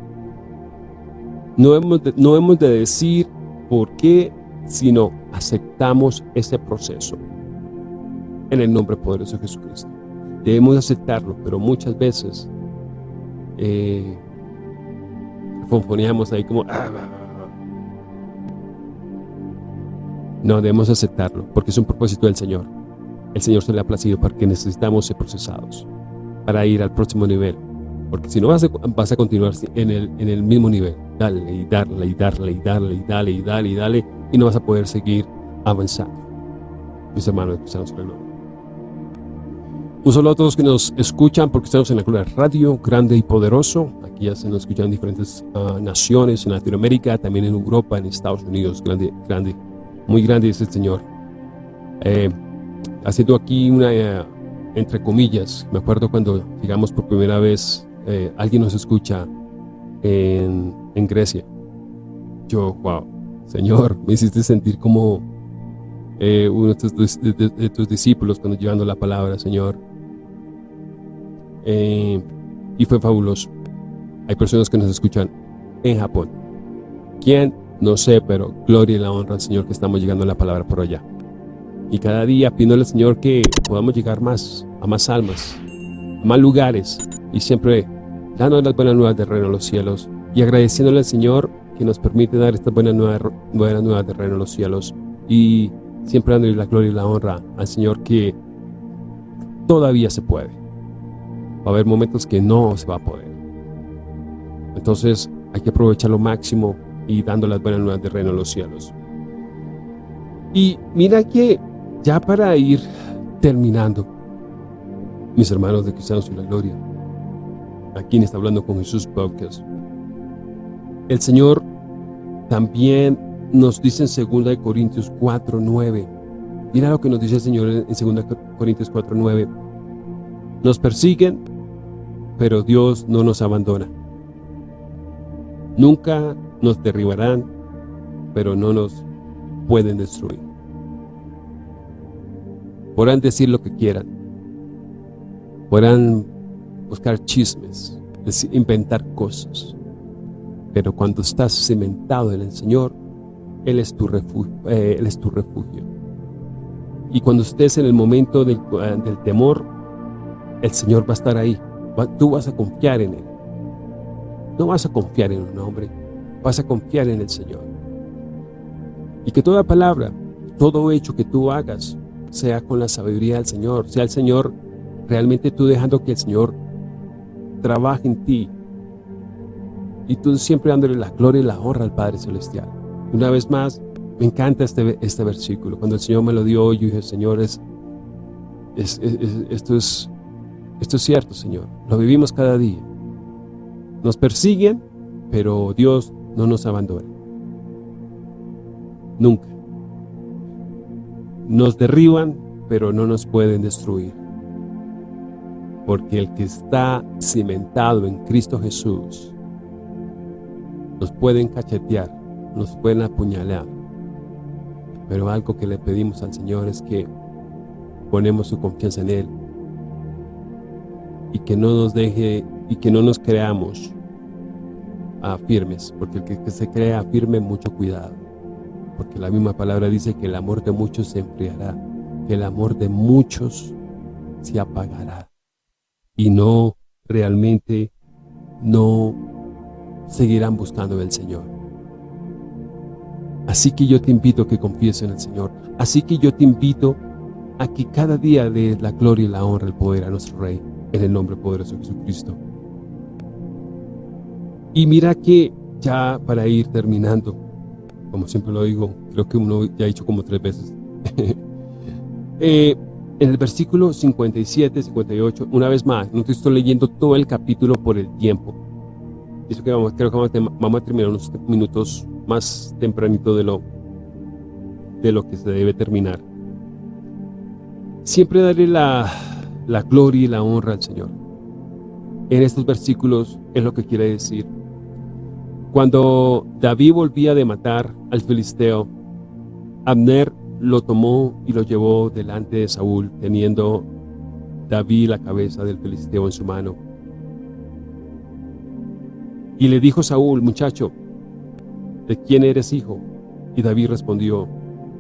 no hemos no hemos de decir por qué, sino aceptamos ese proceso en el nombre poderoso de Jesucristo. Debemos aceptarlo, pero muchas veces eh, ahí como... Ah, no, debemos aceptarlo, porque es un propósito del Señor. El Señor se le ha placido para que necesitamos ser procesados, para ir al próximo nivel. Porque si no vas a, vas a continuar en el, en el mismo nivel, dale y darle y darle y darle y dale y dale y dale, y no vas a poder seguir avanzando. Mis hermanos, estamos en el un saludo a todos que nos escuchan porque estamos en la Gloria Radio, grande y poderoso. Aquí ya se nos escuchan en diferentes ah, naciones, en Latinoamérica, también en Europa, en Estados Unidos, grande, grande, muy grande es el Señor. Eh, haciendo aquí una, eh, entre comillas, me acuerdo cuando llegamos por primera vez, eh, alguien nos escucha en, en Grecia. Yo, wow, Señor, me hiciste sentir como uno de tus, discípulos cuando llevando la palabra, Señor. Eh, y fue fabuloso. Hay personas que nos escuchan en Japón. ¿Quién? No sé, pero gloria y la honra al Señor que estamos llegando a la palabra por allá. Y cada día pidiéndole al Señor que podamos llegar más, a más almas, a más lugares. Y siempre dando las buenas nuevas de reino a los cielos. Y agradeciéndole al Señor que nos permite dar estas buenas nuevas, buenas nuevas de reino a los cielos. Y siempre dándole la gloria y la honra al Señor que todavía se puede va a haber momentos que no se va a poder. Entonces hay que aprovechar lo máximo y dando las buenas nuevas de reino a los cielos. Y mira que ya para ir terminando, mis hermanos de Cristianos en la Gloria, a quien está hablando con Jesús Podcast, el Señor también nos dice en 2 Corintios 4, 9, mira lo que nos dice el Señor en 2 Corintios 4, 9, nos persiguen pero Dios no nos abandona. Nunca nos derribarán, pero no nos pueden destruir. Podrán decir lo que quieran, podrán buscar chismes, inventar cosas, pero cuando estás cimentado en el Señor, Él es tu refugio. Eh, él es tu refugio. Y cuando estés en el momento del temor, el Señor va a estar ahí tú vas a confiar en Él. No vas a confiar en un hombre, vas a confiar en el Señor. Y que toda palabra, todo hecho que tú hagas, sea con la sabiduría del Señor, sea el Señor realmente tú dejando que el Señor trabaje en ti y tú siempre dándole la gloria y la honra al Padre Celestial. Una vez más, me encanta este, este versículo. Cuando el Señor me lo dio, yo dije, Señor, es, esto es esto es cierto, Señor. Lo vivimos cada día. Nos persiguen, pero Dios no nos abandona. Nunca. Nos derriban, pero no nos pueden destruir. Porque el que está cimentado en Cristo Jesús, nos pueden cachetear, nos pueden apuñalar. Pero algo que le pedimos al Señor es que ponemos su confianza en Él y que no nos deje y que no nos creamos a firmes, porque el que, se crea firme, mucho cuidado, porque la misma palabra dice que el amor de muchos se enfriará, que el amor de muchos se apagará, y no realmente no seguirán buscando el Señor. Así que yo te invito a que confíes en el Señor. Así que yo te invito a que cada día dé la gloria y la honra, el poder a nuestro Rey en el nombre poderoso de Jesucristo. Y mira que ya para ir terminando, como siempre lo digo, creo que uno ya ha dicho como tres veces, (laughs) eh, en el versículo 57, 58, una vez más, no te estoy leyendo todo el capítulo por el tiempo. Que vamos, creo que vamos a, terminar unos minutos más tempranito de lo, de lo que se debe terminar. Siempre daré la, la gloria y la honra al Señor. En estos versículos es lo que quiere decir. Cuando David volvía de matar al filisteo, Abner lo tomó y lo llevó delante de Saúl, teniendo David la cabeza del filisteo en su mano. Y le dijo Saúl, muchacho, ¿de quién eres hijo? Y David respondió,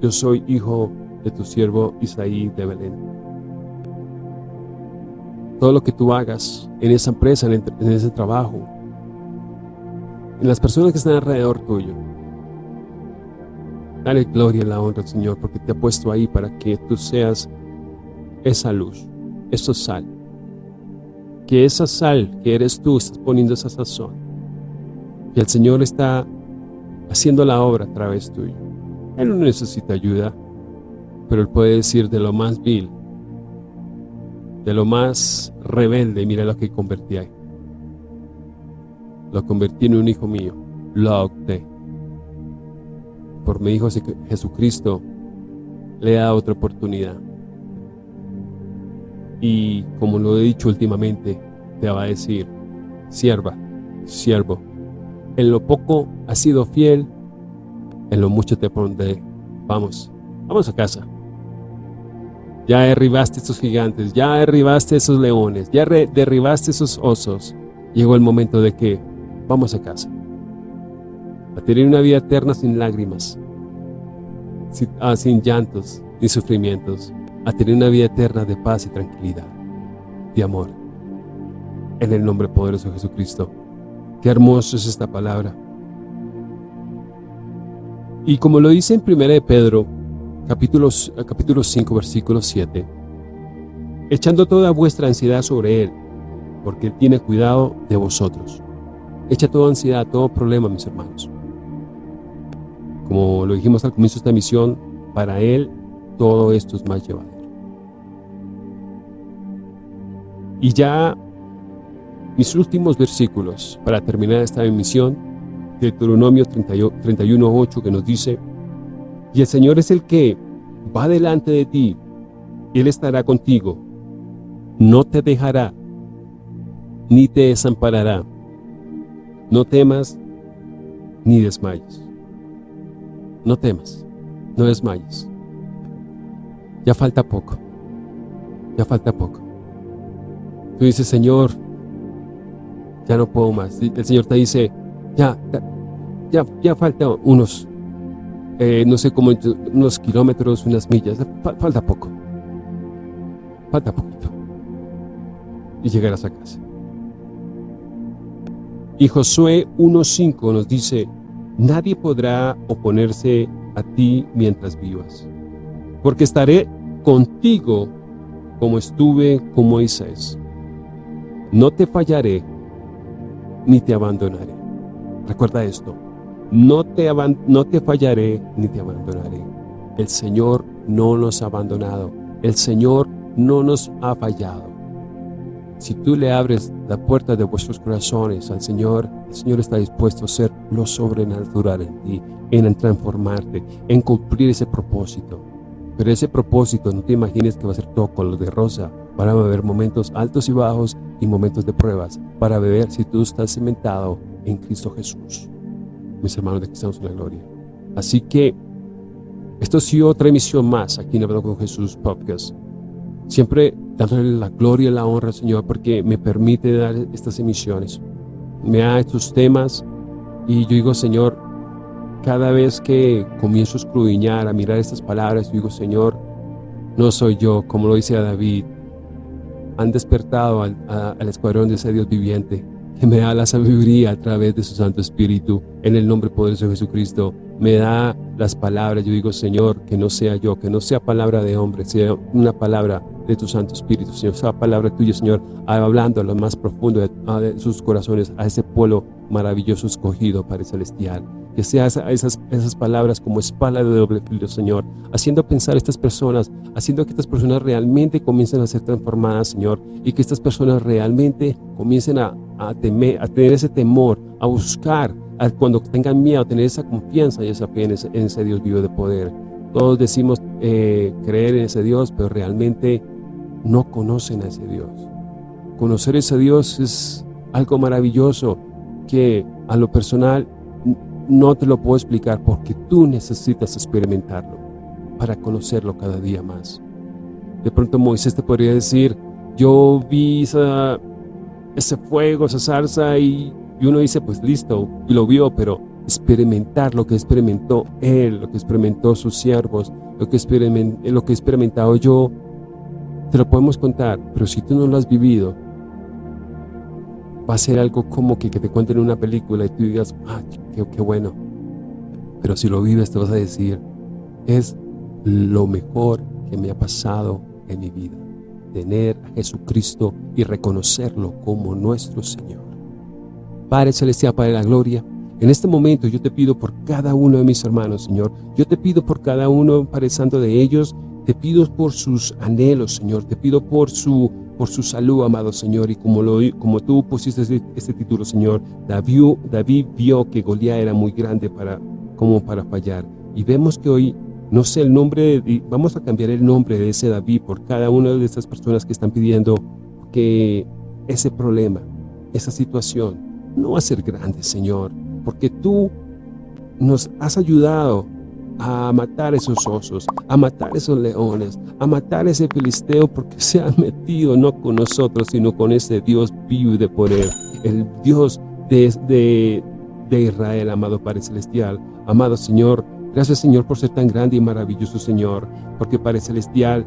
yo soy hijo de tu siervo Isaí de Belén. Todo lo que tú hagas en esa empresa, en, ese trabajo, en las personas que están alrededor tuyo, dale gloria y la honra al Señor porque te ha puesto ahí para que tú seas esa luz, esa sal. Que esa sal que eres tú, estás poniendo esa sazón. Y el Señor está haciendo la obra a través tuyo. Él no necesita ayuda, pero Él puede decir de lo más vil, de lo más rebelde, mira lo que convertí ahí. Lo convertí en un hijo mío, lo adopté. Por mi hijo Jesucristo le da otra oportunidad. Y como lo he dicho últimamente, te va a decir, sierva, siervo, en lo poco has sido fiel, en lo mucho te pondré. Vamos, vamos a casa. Ya derribaste esos gigantes, ya derribaste esos leones, ya derribaste esos osos. Llegó el momento de que vamos a casa. A tener una vida eterna sin lágrimas, sin, ah, sin llantos ni sufrimientos. A tener una vida eterna de paz y tranquilidad, de amor. En el nombre poderoso de Jesucristo. Qué hermoso es esta palabra. Y como lo dice en 1 de Pedro, capítulo, capítulo 5, versículo 7, echando toda vuestra ansiedad sobre Él, porque Él tiene cuidado de vosotros. Echa toda ansiedad, todo problema, mis hermanos. Como lo dijimos al comienzo de esta misión, para Él todo esto es más llevadero. Y ya mis últimos versículos para terminar esta emisión Deuteronomio 31.8 que nos dice, y el Señor es el que va delante de ti, Él estará contigo, no te dejará, ni te desamparará, no temas, ni desmayes. No temas, no desmayes. Ya falta poco, ya falta poco. Tú dices, Señor, ya no puedo más. El Señor te dice, ya, ya, ya falta unos, eh, no sé cómo, unos kilómetros, unas millas, falta poco, falta poquito, y llegarás a casa. Y Josué 1.5 nos dice, nadie podrá oponerse a ti mientras vivas, porque estaré contigo como estuve con Moisés. No te fallaré, ni te abandonaré. Recuerda esto, no te, no te fallaré ni te abandonaré. El Señor no nos ha abandonado, el Señor no nos ha fallado. Si tú le abres la puerta de vuestros corazones al Señor, el Señor está dispuesto a hacer lo sobrenatural en ti, en transformarte, en cumplir ese propósito. Pero ese propósito no te imagines que va a ser todo color de rosa. Van a haber momentos altos y bajos y momentos de pruebas para ver si tú estás cimentado en Cristo Jesús. Mis hermanos de Cristianos en la Gloria. Así que esto ha sido otra emisión más aquí en Hablando con Jesús Podcast. Siempre dándole la gloria y la honra al Señor porque me permite dar estas emisiones. Me da estos temas y yo digo, Señor, cada vez que comienzo a escudriñar, a mirar estas palabras, digo, Señor, no soy yo, como lo dice David, han despertado al, escuadrón de ese Dios viviente que me da la sabiduría a través de su Santo Espíritu, en el nombre poderoso de Jesucristo, me da las palabras, yo digo, Señor, que no sea yo, que no sea palabra de hombre, sea una palabra de tu Santo Espíritu, Señor, sea palabra tuya, Señor, hablando a lo más profundo de, sus corazones, a ese pueblo maravilloso escogido, Padre Celestial, que sea esas, esas palabras como espada de doble filo, Señor, haciendo pensar a estas personas, haciendo que estas personas realmente comiencen a ser transformadas, Señor, y que estas personas realmente comiencen a, a, temer, a tener ese temor, a buscar, a, cuando tengan miedo, a tener esa confianza y esa fe en ese, Dios vivo de poder. Todos decimos eh, creer en ese Dios, pero realmente no conocen a ese Dios. Conocer a ese Dios es algo maravilloso que a lo personal no te lo puedo explicar porque tú necesitas experimentarlo para conocerlo cada día más. De pronto Moisés te podría decir, yo vi ese fuego, esa zarza y, uno dice, pues listo, y lo vio, pero experimentar lo que experimentó él, lo que experimentó sus siervos, lo que, lo que he experimentado yo, te lo podemos contar, pero si tú no lo has vivido, va a ser algo como que, te cuenten una película y tú digas, ah, qué, qué bueno. Pero si lo vives te vas a decir, es lo mejor que me ha pasado en mi vida. Tener a Jesucristo y reconocerlo como nuestro Señor. Padre Celestial, Padre de la Gloria, en este momento yo te pido por cada uno de mis hermanos, Señor. Yo te pido por cada uno, Padre Santo, de ellos. Te pido por sus anhelos, Señor. Te pido por su, por su salud, amado Señor. Y como, lo, como tú pusiste este, título, Señor, David, David vio que Goliat era muy grande para, como para fallar. Y vemos que hoy no sé el nombre, vamos a cambiar el nombre de ese David por cada una de estas personas que están pidiendo que ese problema, esa situación, no va a ser grande, Señor, porque tú nos has ayudado a matar esos osos, a matar esos leones, a matar ese filisteo porque se ha metido no con nosotros, sino con ese Dios vivo y de poder, el Dios de, de, de Israel, amado Padre Celestial. Amado Señor, Gracias, Señor, por ser tan grande y maravilloso, Señor, porque Padre Celestial,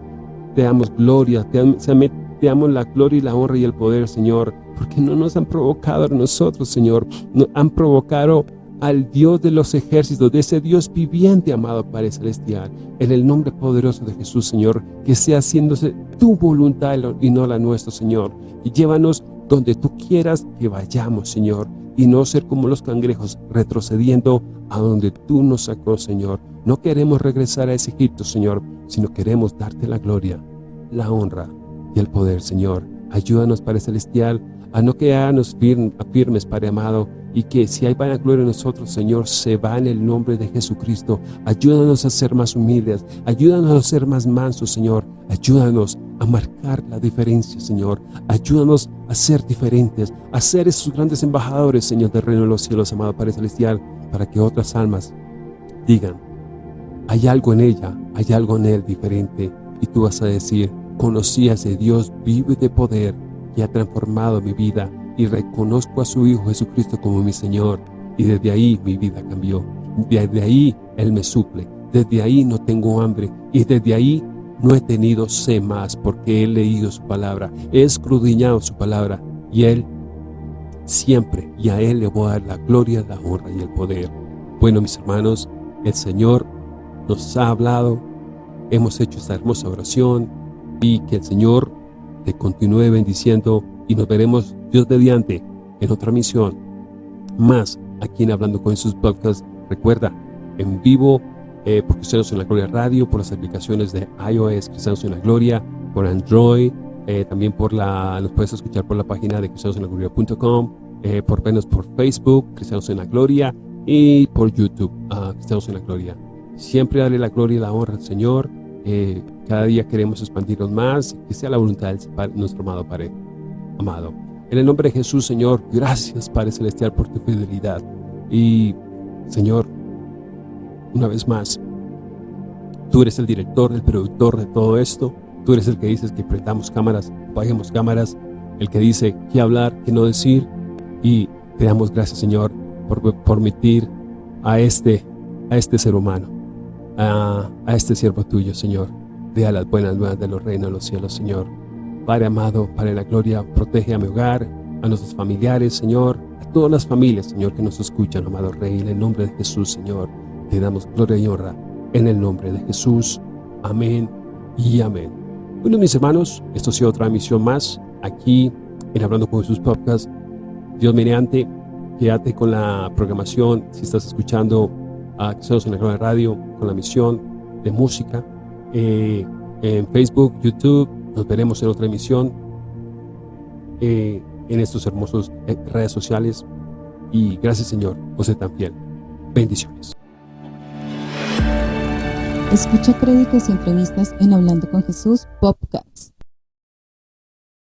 te damos gloria, te, damos la gloria y la honra y el poder, Señor, porque no nos han provocado nosotros, Señor, nos han provocado al Dios de los ejércitos, de ese Dios viviente, amado Padre Celestial, en el nombre poderoso de Jesús, Señor, que sea haciéndose tu voluntad y no la nuestra, Señor, y llévanos donde tú quieras que vayamos, Señor, y no ser como los cangrejos, retrocediendo a donde tú nos sacó, Señor. No queremos regresar a ese Egipto, Señor, sino queremos darte la gloria, la honra y el poder, Señor. Ayúdanos, Padre Celestial, a no quedarnos firmes, Padre amado, y que si hay gloria en nosotros, Señor, se va en el nombre de Jesucristo. Ayúdanos a ser más humildes, ayúdanos a ser más mansos, Señor. Ayúdanos a marcar la diferencia, Señor. Ayúdanos a ser diferentes, a ser esos grandes embajadores, Señor, del reino de los cielos, amado Padre Celestial, para que otras almas digan, hay algo en ella, hay algo en él diferente, y tú vas a decir, conocí a ese Dios vivo y de poder, que ha transformado mi vida, y reconozco a su Hijo Jesucristo como mi Señor, y desde ahí mi vida cambió. Desde ahí Él me suple, desde ahí no tengo hambre, y desde ahí no he tenido sed más, porque he leído su palabra, he escudriñado su palabra, y Él siempre, y a Él le voy a dar la gloria, la honra y el poder. Bueno, mis hermanos, el Señor nos ha hablado, hemos hecho esta hermosa oración, y que el Señor te continúe bendiciendo, y nos veremos Dios mediante en otra misión más aquí en Hablando con sus podcasts. Recuerda, en vivo eh, por Cristianos en la Gloria Radio, por las aplicaciones de iOS Cristianos en la Gloria, por Android, eh, también por la, los puedes escuchar por la página de cristianosenlagloria.com, eh, por menos por Facebook, Cristianos en la Gloria, y por YouTube, uh, Cristianos en la Gloria. Siempre dale la gloria y la honra al Señor. Eh, cada día queremos expandirnos más, que sea la voluntad de nuestro amado Padre. Amado. En el nombre de Jesús, Señor, gracias Padre Celestial por tu fidelidad. Y, Señor, una vez más, tú eres el director, el productor de todo esto. Tú eres el que dices que prendamos cámaras, apaguemos cámaras, el que dice qué hablar, qué no decir. Y te damos gracias, Señor, por permitir a este, a este ser humano, a, a este siervo tuyo, Señor, de las buenas nuevas de los reinos de los cielos, Señor. Padre amado, Padre de la gloria, protege a mi hogar, a nuestros familiares, Señor, a todas las familias, Señor, que nos escuchan, amado Rey, en el nombre de Jesús, Señor. Te damos gloria y honra en el nombre de Jesús. Amén y amén. Bueno, mis hermanos, esto ha sido otra misión más aquí en Hablando con Jesús Podcast. Dios mediante, quédate con la programación, si estás escuchando a Cristianos en la Radio, con la misión de música, eh, en Facebook, YouTube, nos veremos en otra emisión eh, en estos hermosos eh, redes sociales. Y gracias Señor, José tan fiel. Bendiciones. Escucha créditos y entrevistas en Hablando con Jesús Podcast.